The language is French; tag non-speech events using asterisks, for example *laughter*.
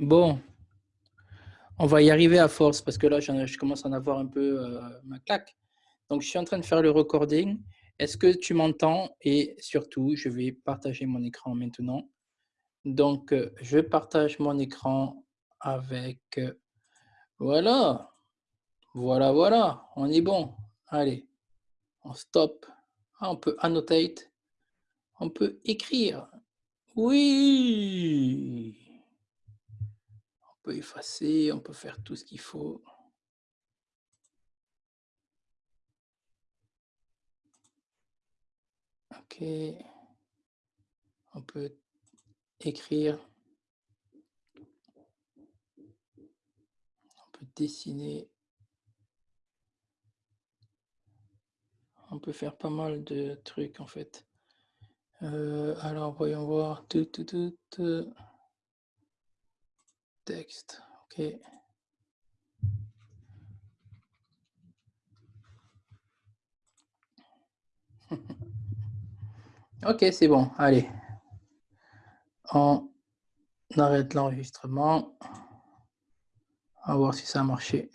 Bon. On va y arriver à force parce que là, je commence à en avoir un peu euh, ma claque. Donc, je suis en train de faire le recording. Est-ce que tu m'entends? Et surtout, je vais partager mon écran maintenant. Donc, euh, je partage mon écran avec... Euh, voilà. Voilà, voilà. On est bon. Allez. On stop. Ah, on peut annotate. On peut écrire. Oui. Effacer, on peut faire tout ce qu'il faut. OK. On peut écrire. On peut dessiner. On peut faire pas mal de trucs en fait. Euh, alors voyons voir. Tout, tout, tout, Texte. OK. *laughs* Ok, c'est bon. Allez. On arrête l'enregistrement. On va voir si ça a marché.